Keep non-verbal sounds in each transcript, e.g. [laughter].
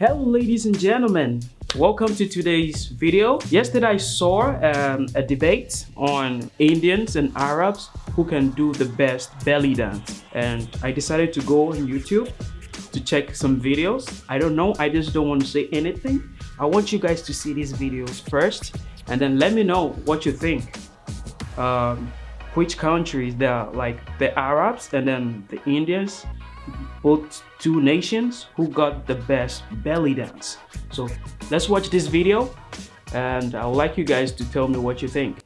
Hello ladies and gentlemen, welcome to today's video. Yesterday I saw um, a debate on Indians and Arabs who can do the best belly dance and I decided to go on YouTube to check some videos. I don't know, I just don't want to say anything. I want you guys to see these videos first and then let me know what you think. Um, which countries there like the Arabs and then the Indians both two nations who got the best belly dance. So let's watch this video and i would like you guys to tell me what you think.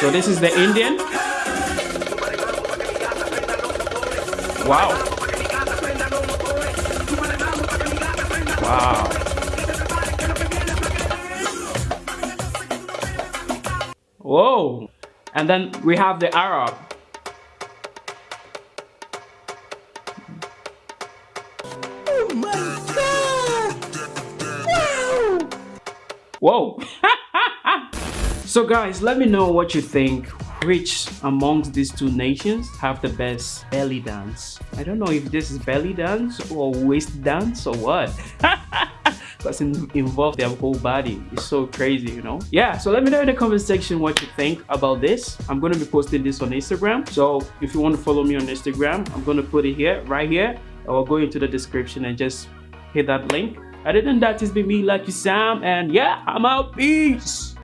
So this is the indian. Wow. Wow. Whoa. And then we have the arab Whoa! [laughs] so guys, let me know what you think. Which amongst these two nations have the best belly dance? I don't know if this is belly dance or waist dance or what. [laughs] Because it involves their whole body. It's so crazy, you know? Yeah, so let me know in the comment section what you think about this. I'm going to be posting this on Instagram. So if you want to follow me on Instagram, I'm going to put it here, right here. Or go into the description and just hit that link other than that, it's been me, Lucky Sam, and yeah, I'm out. Peace.